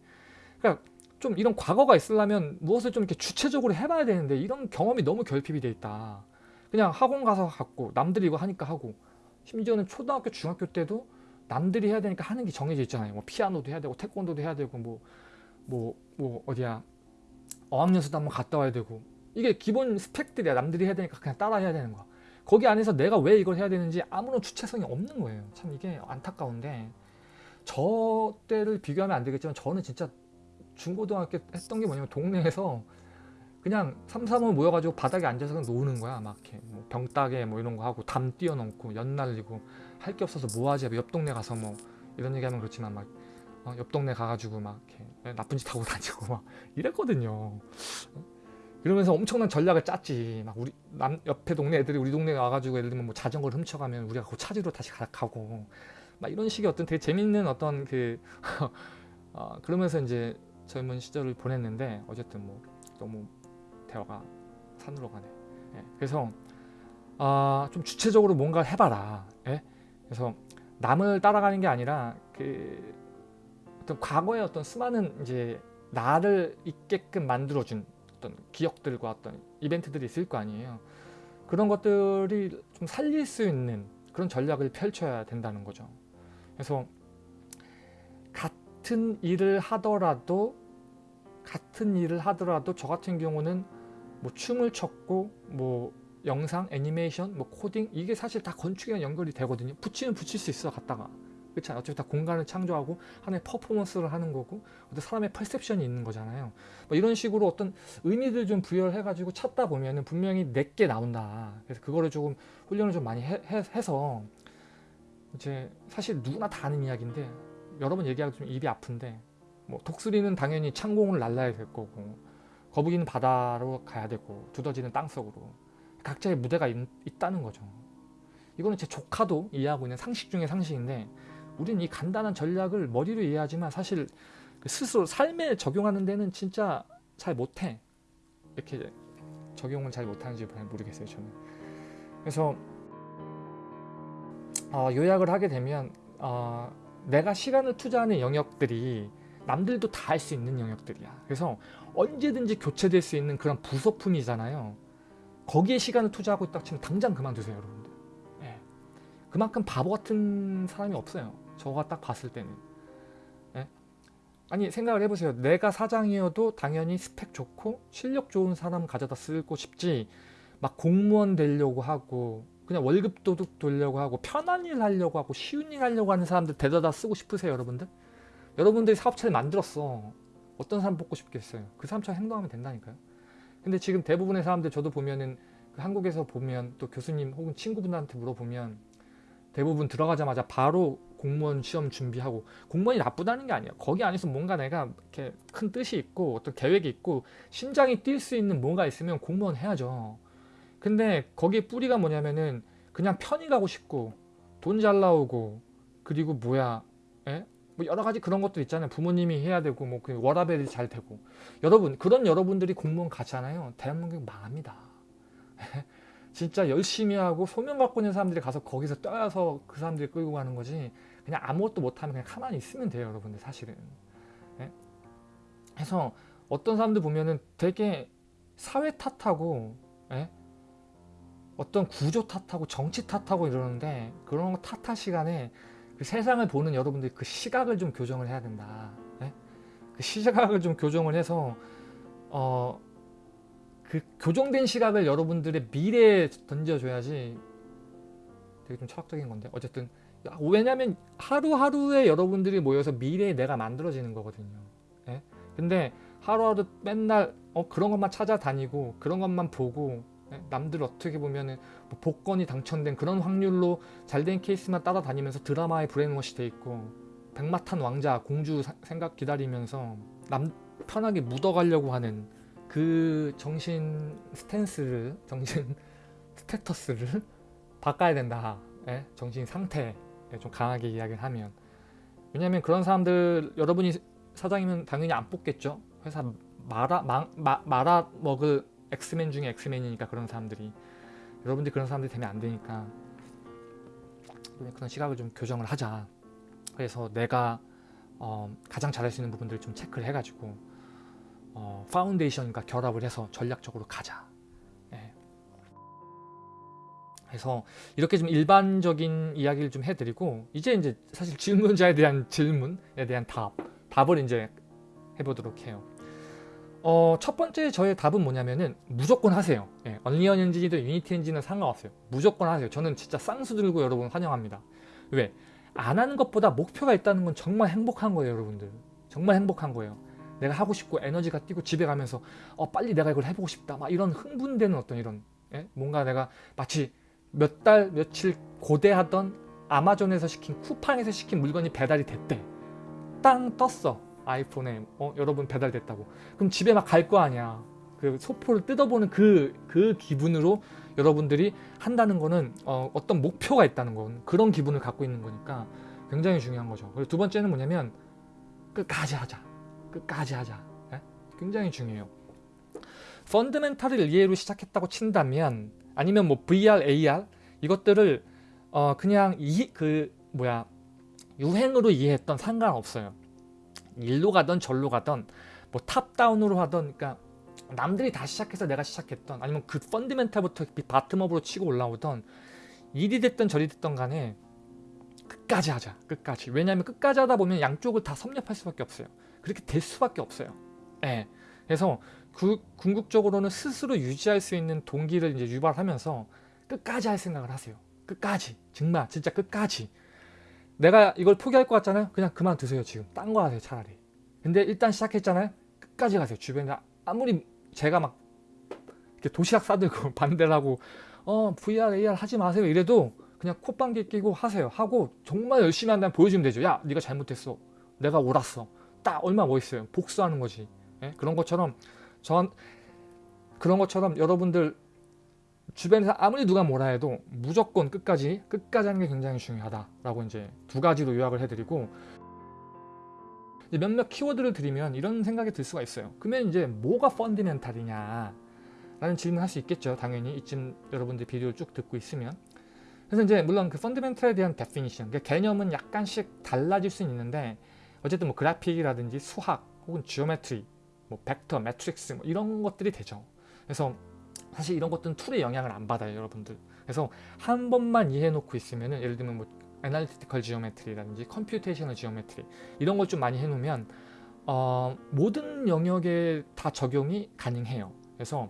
그러니까 좀 이런 과거가 있으려면 무엇을 좀 이렇게 주체적으로 해봐야 되는데 이런 경험이 너무 결핍이 돼 있다. 그냥 학원 가서 갖고 남들이 이거 하니까 하고 심지어는 초등학교 중학교 때도 남들이 해야 되니까 하는 게 정해져 있잖아요. 뭐 피아노도 해야 되고 태권도도 해야 되고 뭐 뭐, 뭐 어디야? 어학연수도 한번 갔다 와야 되고 이게 기본 스펙들이야. 남들이 해야 되니까 그냥 따라 해야 되는 거야 거기 안에서 내가 왜 이걸 해야 되는지 아무런 주체성이 없는 거예요. 참 이게 안타까운데 저 때를 비교하면 안 되겠지만 저는 진짜 중고등학교 했던 게 뭐냐면 동네에서 그냥 삼삼오오 모여가지고 바닥에 앉아서 그냥 노는 거야. 막 이렇게 뭐 병따개 뭐 이런 거 하고 담 뛰어넘고 연 날리고 할 게 없어서 뭐 하지? 옆 동네 가서 뭐 이런 얘기하면 그렇지만 막 어, 옆 동네 가가지고 막 이렇게 나쁜 짓 하고 다니고 막 이랬거든요 그러면서 엄청난 전략을 짰지. 막 우리 남 옆에 동네 애들이 우리 동네에 와가지고 예를 들면 뭐 자전거를 훔쳐가면 우리가 그 찾으러 다시 가, 가고 막 이런 식의 어떤 되게 재밌는 어떤 그 어, 그러면서 이제 젊은 시절을 보냈는데 어쨌든 뭐 너무 대화가 산으로 가네. 예, 그래서 아, 좀 주체적으로 뭔가 해봐라. 예? 그래서 남을 따라가는 게 아니라 그 어떤 과거의 어떤 수많은 이제 나를 있게끔 만들어준 어떤 기억들과 어떤 이벤트들이 있을 거 아니에요. 그런 것들이 좀 살릴 수 있는 그런 전략을 펼쳐야 된다는 거죠. 그래서 같은 일을 하더라도 같은 일을 하더라도 저 같은 경우는 뭐 춤을 췄고 뭐 영상, 애니메이션, 뭐 코딩 이게 사실 다 건축이랑 연결이 되거든요. 붙이면 붙일 수 있어 갖다가 그렇지? 어차피 다 공간을 창조하고 하나의 퍼포먼스를 하는 거고 어떤 사람의 perception이 있는 거잖아요. 뭐 이런 식으로 어떤 의미들 좀 부여해가지고 찾다 보면 은 분명히 내게 나온다. 그래서 그거를 조금 훈련을 좀 많이 해, 해, 해서 이제 사실 누구나 다 아는 이야기인데 여러 번 얘기하기 좀 입이 아픈데 뭐 독수리는 당연히 창공을 날라야 될 거고 거북이는 바다로 가야 되고 두더지는 땅속으로 각자의 무대가 있, 있다는 거죠. 이거는 제 조카도 이해하고 있는 상식 중의 상식인데 우리는 이 간단한 전략을 머리로 이해하지만 사실 그 스스로 삶에 적용하는 데는 진짜 잘 못해. 이렇게 적용을 잘 못하는지 잘 모르겠어요. 저는. 그래서 어, 요약을 하게 되면 어, 내가 시간을 투자하는 영역들이 남들도 다 할 수 있는 영역들이야. 그래서 언제든지 교체될 수 있는 그런 부속품이잖아요. 거기에 시간을 투자하고 있다 치면 당장 그만두세요, 여러분들. 예. 그만큼 바보 같은 사람이 없어요. 저가 딱 봤을 때는. 예? 아니 생각을 해보세요. 내가 사장이어도 당연히 스펙 좋고 실력 좋은 사람 가져다 쓰고 싶지 막 공무원 되려고 하고 그냥 월급 도둑 돌려고 하고 편한 일 하려고 하고 쉬운 일 하려고 하는 사람들 데려다 쓰고 싶으세요 여러분들? 여러분들이 사업체를 만들었어. 어떤 사람 뽑고 싶겠어요? 그 사람처럼 행동하면 된다니까요. 근데 지금 대부분의 사람들 저도 보면은 그 한국에서 보면 또 교수님 혹은 친구분들한테 물어보면 대부분 들어가자마자 바로 공무원 시험 준비하고 공무원이 나쁘다는 게 아니에요. 거기 안에서 뭔가 내가 이렇게 큰 뜻이 있고 어떤 계획이 있고 심장이 뛸 수 있는 뭔가 있으면 공무원 해야죠. 근데 거기에 뿌리가 뭐냐면은 그냥 편히 가고 싶고 돈 잘 나오고 그리고 뭐야 에? 뭐 여러 가지 그런 것들 있잖아요. 부모님이 해야 되고 뭐 그 워라벨이 잘 되고 여러분 그런 여러분들이 공무원 가잖아요. 대한민국 망합니다. 진짜 열심히 하고 소명 갖고 있는 사람들이 가서 거기서 떠야서 그 사람들이 끌고 가는 거지 그냥 아무것도 못하면 그냥 가만히 있으면 돼요 여러분들 사실은 예? 해서 어떤 사람들 보면은 되게 사회 탓하고 예? 어떤 구조 탓하고 정치 탓하고 이러는데 그런 거 탓할 시간에 그 세상을 보는 여러분들이 그 시각을 좀 교정을 해야 된다 예? 그 시각을 좀 교정을 해서 어, 그 교정된 시각을 여러분들의 미래에 던져줘야지 되게 좀 철학적인 건데 어쨌든 왜냐면 하루하루에 여러분들이 모여서 미래에 내가 만들어지는 거거든요 예? 근데 하루하루 맨날 어, 그런 것만 찾아다니고 그런 것만 보고 예? 남들 어떻게 보면은 뭐 복권이 당첨된 그런 확률로 잘된 케이스만 따라다니면서 드라마에 브레인워시 돼 있고 백마탄 왕자 공주 사, 생각 기다리면서 남 편하게 묻어가려고 하는 그 정신 stance를 정신 status를 바꿔야 된다 예? 정신 상태 좀 강하게 이야기를 하면. 왜냐하면 그런 사람들 여러분이 사장이면 당연히 안 뽑겠죠? 회사 말아, 마, 마, 말아 먹을 엑스맨 중에 엑스맨이니까 그런 사람들이. 여러분들이 그런 사람들이 되면 안 되니까. 그런 시각을 좀 교정을 하자. 그래서 내가 어, 가장 잘할 수 있는 부분들을 좀 체크를 해가지고 어, foundation과 결합을 해서 전략적으로 가자 해서 이렇게 좀 일반적인 이야기를 좀 해드리고 이제 이제 사실 질문자에 대한 질문에 대한 답 답을 이제 해보도록 해요 어, 첫 번째 저의 답은 뭐냐면은 무조건 하세요. 예, 언리얼 엔진이든 유니티 엔진은 상관없어요. 무조건 하세요. 저는 진짜 쌍수 들고 여러분 환영합니다. 왜? 안 하는 것보다 목표가 있다는 건 정말 행복한 거예요, 여러분들. 정말 행복한 거예요. 내가 하고 싶고 에너지가 뛰고 집에 가면서 어, 빨리 내가 이걸 해보고 싶다. 막 이런 흥분되는 어떤 이런 예? 뭔가 내가 마치 몇 달 며칠 고대하던 아마존에서 시킨 쿠팡에서 시킨 물건이 배달이 됐대. 땅 떴어. 아이폰에 어, 여러분 배달됐다고 그럼 집에 막 갈 거 아니야 그그 소포를 뜯어보는 그, 그 기분으로 여러분들이 한다는 거는 어, 어떤 목표가 있다는 건 그런 기분을 갖고 있는 거니까 굉장히 중요한 거죠. 그리고 두 번째는 뭐냐면 끝까지 하자. 끝까지 하자. 예? 굉장히 중요해요. 펀드멘탈을 이해로 시작했다고 친다면 아니면 뭐 VR, AR 이것들을 어 그냥 이 그 뭐야 유행으로 이해했던 상관없어요. 일로 가던 절로 가던 뭐 탑다운으로 하던 그러니까 남들이 다 시작해서 내가 시작했던 아니면 그 펀드멘탈부터 바텀업으로 치고 올라오던 일이 됐든 저리 됐든 간에 끝까지 하자 끝까지 왜냐하면 끝까지 하다 보면 양쪽을 다 섭렵할 수밖에 없어요 그렇게 될 수밖에 없어요 예. 그래서 그 궁극적으로는 스스로 유지할 수 있는 동기를 이제 유발하면서 끝까지 할 생각을 하세요. 끝까지. 정말 진짜 끝까지. 내가 이걸 포기할 것 같잖아요? 그냥 그만두세요 지금. 딴 거 하세요 차라리. 근데 일단 시작했잖아요? 끝까지 가세요 주변에. 아무리 제가 막 이렇게 도시락 싸들고 반대를 하고 어 VR, AR 하지 마세요 이래도 그냥 콧방귀 끼고 하세요. 하고 정말 열심히 한다면 보여주면 되죠. 야 네가 잘못했어. 내가 옳았어. 딱 얼마 멋있어요? 복수하는 거지. 예? 그런 것처럼 전 그런 것처럼 여러분들 주변에서 아무리 누가 뭐라 해도 무조건 끝까지 끝까지 하는 게 굉장히 중요하다라고 이제 두 가지로 요약을 해드리고 몇몇 키워드를 드리면 이런 생각이 들 수가 있어요. 그러면 이제 뭐가 fundamental이냐 라는 질문을 할 수 있겠죠. 당연히 이쯤 여러분들 비디오를 쭉 듣고 있으면 그래서 이제 물론 그 fundamental에 대한 definition, 그 개념은 약간씩 달라질 수는 있는데 어쨌든 뭐 그래픽이라든지 수학 혹은 geometry, 뭐 벡터, 매트릭스 뭐 이런 것들이 되죠. 그래서 사실 이런 것들은 툴의 영향을 안 받아요, 여러분들. 그래서 한 번만 이해해 놓고 있으면은 예를 들면 뭐 analytical geometry라든지 computational geometry 이런 걸 좀 많이 해놓으면 어, 모든 영역에 다 적용이 가능해요. 그래서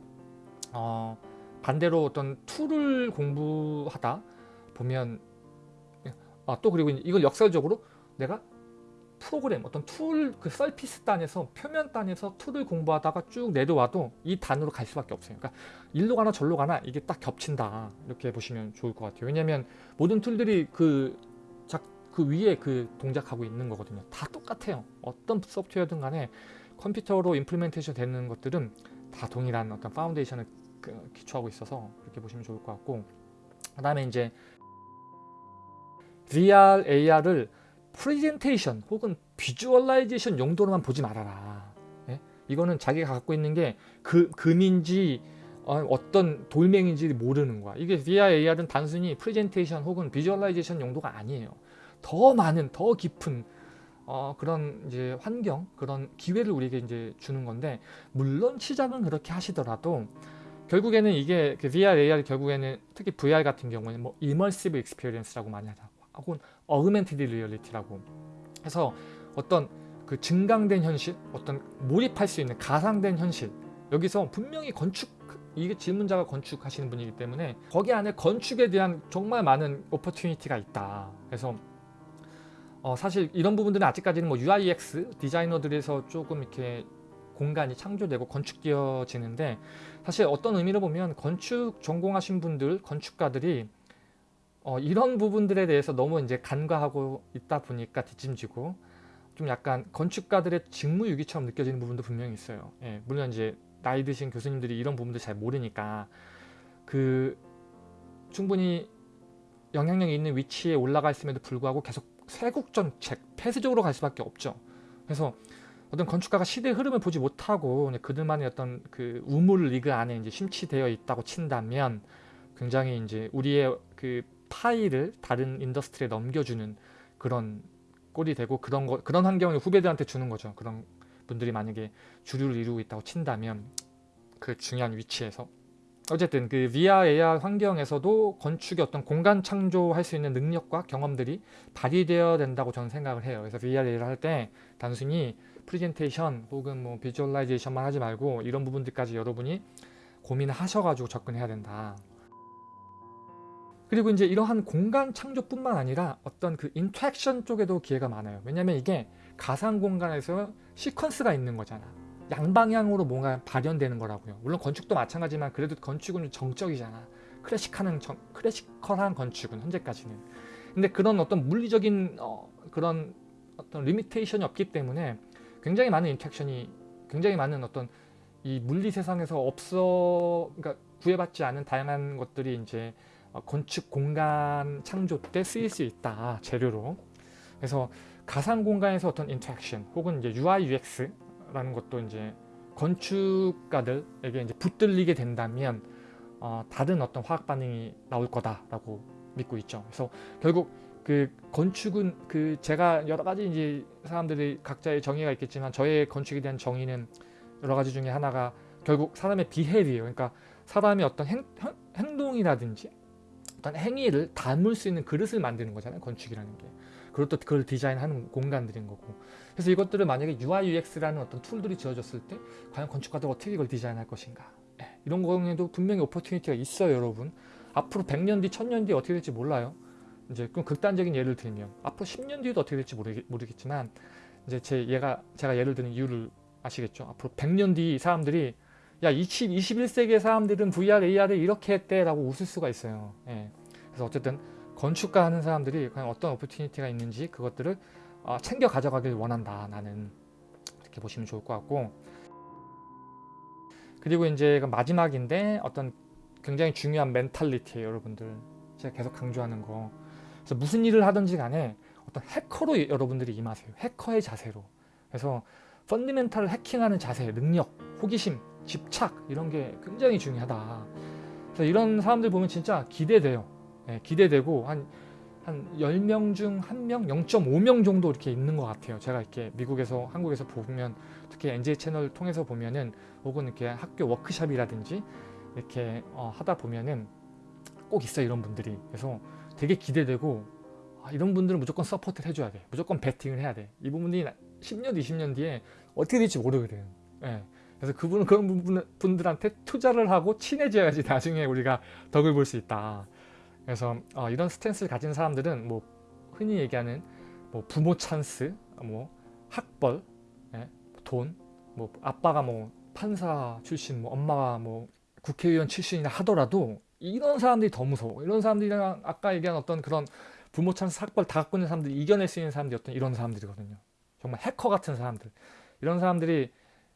어, 반대로 어떤 툴을 공부하다 보면 아, 또 그리고 이걸 역설적으로 내가 프로그램 어떤 툴 그 surface 단에서 표면 단에서 툴을 공부하다가 쭉 내려와도 이 단으로 갈 수밖에 없어요. 그러니까 일로 가나 절로 가나 이게 딱 겹친다 이렇게 보시면 좋을 것 같아요. 왜냐하면 모든 툴들이 그, 작, 그 위에 그 동작하고 있는 거거든요. 다 똑같아요. 어떤 소프트웨어든 간에 컴퓨터로 implementation 되는 것들은 다 동일한 어떤 foundation을 그 기초하고 있어서 그렇게 보시면 좋을 것 같고 그 다음에 이제 VR, AR을 프레젠테이션 혹은 visualization 용도로만 보지 말아라. 예? 이거는 자기가 갖고 있는 게 그, 금인지 어, 떤 돌멩인지 모르는 거야. 이게 VR, AR은 단순히 프레젠테이션 혹은 visualization 용도가 아니에요. 더 많은, 더 깊은 어, 그런 이제 환경, 그런 기회를 우리에게 이제 주는 건데 물론 시작은 그렇게 하시더라도 결국에는 이게 그 VR, AR 결국에는 특히 VR 같은 경우에는 뭐 immersive experience라고 많이 하죠. 혹은 augmented reality라고 해서 어떤 그 증강된 현실, 어떤 몰입할 수 있는 가상된 현실 여기서 분명히 건축 이게 질문자가 건축하시는 분이기 때문에 거기 안에 건축에 대한 정말 많은 오퍼튜니티가 있다. 그래서 어 사실 이런 부분들은 아직까지는 뭐 UIX 디자이너들에서 조금 이렇게 공간이 창조되고 건축되어지는데 사실 어떤 의미로 보면 건축 전공하신 분들, 건축가들이 어, 이런 부분들에 대해서 너무 이제 간과하고 있다 보니까 뒷짐지고 좀 약간 건축가들의 직무유기처럼 느껴지는 부분도 분명히 있어요. 예, 물론 이제 나이 드신 교수님들이 이런 부분들 잘 모르니까 그 충분히 영향력이 있는 위치에 올라가 있음에도 불구하고 계속 세국정책, 폐쇄적으로 갈 수밖에 없죠. 그래서 어떤 건축가가 시대의 흐름을 보지 못하고 그들만의 어떤 그 우물 리그 안에 이제 심취되어 있다고 친다면 굉장히 이제 우리의 그 파일을 다른 industry에 넘겨주는 그런 꼴이 되고 그런 거 그런 환경을 후배들한테 주는 거죠. 그런 분들이 만약에 주류를 이루고 있다고 친다면 그 중요한 위치에서 어쨌든 그 VR, AR 환경에서도 건축의 어떤 공간 창조할 수 있는 능력과 경험들이 발휘되어야 된다고 저는 생각을 해요. 그래서 VR, AR 할 때 단순히 프레젠테이션 혹은 뭐 visualization만 하지 말고 이런 부분들까지 여러분이 고민을 하셔가지고 접근해야 된다. 그리고 이제 이러한 공간 창조뿐만 아니라 어떤 그 interaction 쪽에도 기회가 많아요. 왜냐면 이게 가상 공간에서 시퀀스가 있는 거잖아. 양방향으로 뭔가 발현되는 거라고요. 물론 건축도 마찬가지지만 그래도 건축은 정적이잖아. 클래식한 정, classical한 건축은 현재까지는. 근데 그런 어떤 물리적인 어, 그런 어떤 limitation이 없기 때문에 굉장히 많은 interaction이 굉장히 많은 어떤 이 물리 세상에서 없어 그러니까 구애받지 않은 다양한 것들이 이제 어, 건축 공간 창조 때 쓰일 수 있다 재료로 그래서 가상 공간에서 어떤 interaction 혹은 이제 UI UX라는 것도 이제 건축가들에게 이제 붙들리게 된다면 어, 다른 어떤 화학 반응이 나올 거다라고 믿고 있죠. 그래서 결국 그 건축은 그 제가 여러 가지 이제 사람들이 각자의 정의가 있겠지만 저의 건축에 대한 정의는 여러 가지 중에 하나가 결국 사람의 비헬이에요. 그러니까 사람이 어떤 행, 행동이라든지 어떤 행위를 담을 수 있는 그릇을 만드는 거잖아요. 건축이라는 게. 그리고 또 그걸 디자인하는 공간들인 거고. 그래서 이것들을 만약에 UI, UX라는 어떤 툴들이 지어졌을 때 과연 건축가들 어떻게 이걸 디자인할 것인가. 네, 이런 경우에도 분명히 오퍼튜니티가 있어요, 여러분. 앞으로 100년 뒤, 1000년 뒤 어떻게 될지 몰라요. 이제 그럼 극단적인 예를 들면 앞으로 10년 뒤에도 어떻게 될지 모르겠, 모르 겠지만 이제 제 얘가 제가 예를 드는 이유를 아시겠죠? 앞으로 100년 뒤 사람들이 야 20, 21세기의 사람들은 VR, AR을 이렇게 했대 라고 웃을 수가 있어요. 예. 그래서 어쨌든 건축가 하는 사람들이 과연 어떤 오퍼튜니티가 있는지 그것들을 어, 챙겨 가져가길 원한다 나는. 이렇게 보시면 좋을 것 같고. 그리고 이제 마지막인데 어떤 굉장히 중요한 멘탈리티예요 여러분들. 제가 계속 강조하는 거. 그래서 무슨 일을 하든지 간에 어떤 해커로 여러분들이 임하세요. 해커의 자세로. 그래서 펀디멘탈을 해킹하는 자세 능력 호기심 집착 이런 게 굉장히 중요하다 그래서 이런 사람들 보면 진짜 기대돼요 네, 기대되고 한, 한 10명 중 1명, 0.5명 정도 이렇게 있는 것 같아요. 제가 이렇게 미국에서, 한국에서 보면 특히 NJ 채널 통해서 보면은 혹은 이렇게 학교 워크샵이라든지 이렇게 어, 하다 보면은 꼭 있어요. 이런 분들이. 그래서 되게 기대되고 아, 이런 분들은 무조건 support를 해줘야 돼. 무조건 배팅을 해야 돼. 이 부분이 10년, 20년 뒤에 어떻게 될지 모르거든. 예. 그래서 그분은 그런 분들한테 투자를 하고 친해져야지 나중에 우리가 덕을 볼 수 있다. 그래서 어, 이런 스탠스를 가진 사람들은 뭐 흔히 얘기하는 뭐 부모 찬스, 뭐 학벌, 예, 돈, 뭐 아빠가 뭐 판사 출신, 뭐 엄마가 뭐 국회의원 출신이나 하더라도 이런 사람들이 더 무서워. 이런 사람들이랑 아까 얘기한 어떤 그런 부모 찬스, 학벌 다 갖고 있는 사람들이 이겨낼 수 있는 사람들이 어떤 이런 사람들이거든요. 정말 해커 같은 사람들. 이런 사람들이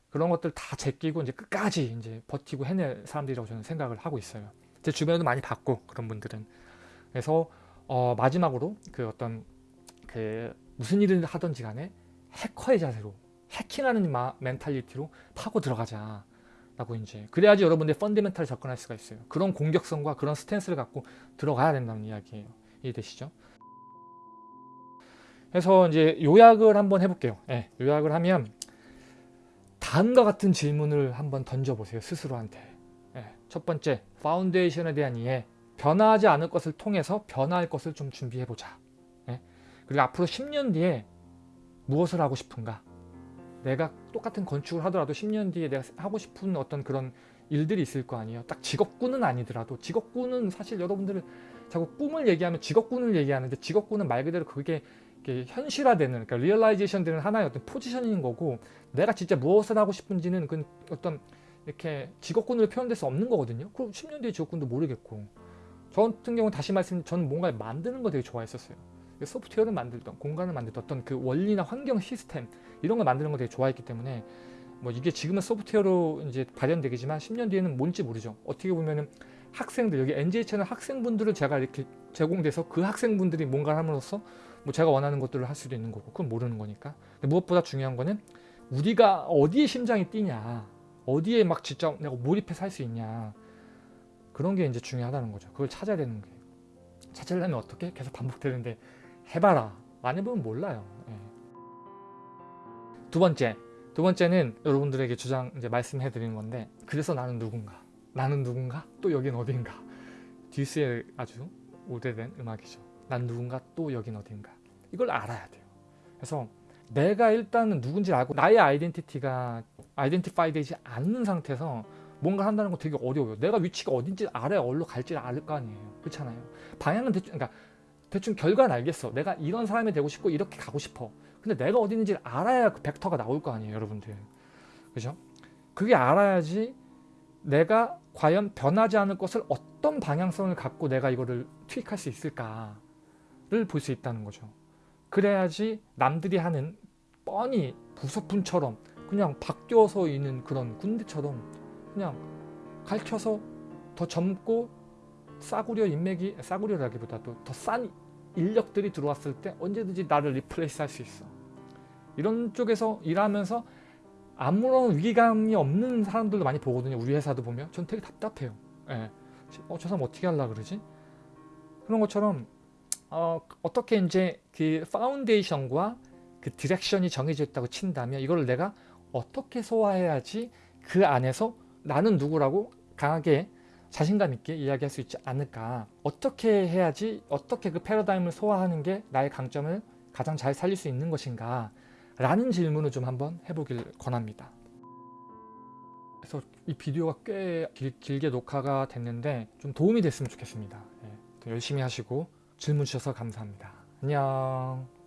그런 것들 다 제끼고 이제 끝까지 이제 버티고 해낼 사람들이라고 저는 생각을 하고 있어요. 제 주변에도 많이 봤고 그런 분들은 그래서 어, 마지막으로 그 어떤 그 무슨 일을 하든지 간에 해커의 자세로 해킹하는 마, 멘탈리티로 파고 들어가자 라고 이제 그래야지 여러분들 펀드멘탈 접근할 수가 있어요 그런 공격성과 그런 스탠스를 갖고 들어가야 된다는 이야기예요 이해되시죠? 그래서 이제 요약을 한번 해볼게요 네, 요약을 하면 다음과 같은 질문을 한번 던져보세요 스스로한테 네, 첫 번째 foundation에 대한 이해 변화하지 않을 것을 통해서 변화할 것을 좀 준비해보자. 네? 그리고 앞으로 10년 뒤에 무엇을 하고 싶은가? 내가 똑같은 건축을 하더라도 10년 뒤에 내가 하고 싶은 어떤 그런 일들이 있을 거 아니에요. 딱 직업군은 아니더라도 직업군은 사실 여러분들은 자꾸 꿈을 얘기하면 직업군을 얘기하는데 직업군은 말 그대로 그게 현실화되는 그러니까 realization 되는 하나의 어떤 포지션인 거고 내가 진짜 무엇을 하고 싶은지는 그 어떤 이렇게 직업군으로 표현될 수 없는 거거든요. 그럼 10년 뒤에 직업군도 모르겠고 저 같은 경우는 다시 말씀 저는 뭔가 만드는 거 되게 좋아했었어요. 소프트웨어를 만들던 공간을 만들던 어떤 그 원리나 환경 시스템 이런 걸 만드는 거 되게 좋아했기 때문에 뭐 이게 지금은 소프트웨어로 이제 발현되겠지만 10년 뒤에는 뭔지 모르죠. 어떻게 보면은 학생들 여기 NJ 채널 학생분들을 제가 이렇게 제공돼서 그 학생분들이 뭔가를 함으로써 뭐 제가 원하는 것들을 할 수도 있는 거고 그건 모르는 거니까 무엇보다 중요한 거는 우리가 어디에 심장이 뛰냐 어디에 막 진짜 내가 몰입해서 할 수 있냐 그런 게 이제 중요하다는 거죠. 그걸 찾아야 되는 게. 찾으려면 어떻게? 계속 반복되는데 해봐라. 안 해보면 몰라요. 예. 두 번째. 두 번째는 여러분들에게 주장 이제 말씀해 드리는 건데 그래서 나는 누군가? 나는 누군가? 또 여긴 어딘가? 듀스의 아주 오래된 음악이죠. 난 누군가 또 여긴 어딘가. 이걸 알아야 돼요. 그래서 내가 일단은 누군지 알고 나의 아이덴티티가 아이덴티파이 되지 않는 상태에서 뭔가 한다는 거 되게 어려워요. 내가 위치가 어딘지 알아야 어디로 갈지 알을 거 아니에요. 그렇잖아요. 방향은 대충 그러니까 대충 결과는 알겠어. 내가 이런 사람이 되고 싶고 이렇게 가고 싶어. 근데 내가 어디 있는지 알아야 그 벡터가 나올 거 아니에요, 여러분들. 그죠? 그게 알아야지 내가 과연 변하지 않을 것을 어떤 방향성을 갖고 내가 이거를 투입할 수 있을까 를 볼 수 있다는 거죠. 그래야지 남들이 하는 뻔히 부속품처럼 그냥 바뀌어서 있는 그런 군대처럼 그냥 가르쳐서 더 젊고 싸구려 인맥이 싸구려라기보다도 더 싼 인력들이 들어왔을 때 언제든지 나를 replace 할 수 있어. 이런 쪽에서 일하면서 아무런 위기감이 없는 사람들도 많이 보거든요. 우리 회사도 보면 전 되게 답답해요. 예. 어, 저 사람 어떻게 하려 그러지? 그런 것처럼 어, 어떻게 이제 그 foundation과 그 direction이 정해져 있다고 친다면 이걸 내가 어떻게 소화해야지 그 안에서 나는 누구라고 강하게 자신감 있게 이야기할 수 있지 않을까? 어떻게 해야지 어떻게 그 패러다임을 소화하는 게 나의 강점을 가장 잘 살릴 수 있는 것인가? 라는 질문을 좀 한번 해보길 권합니다. 그래서 이 비디오가 꽤 길, 게 녹화가 됐는데 좀 도움이 됐으면 좋겠습니다. 예, 더 열심히 하시고 질문 주셔서 감사합니다. 안녕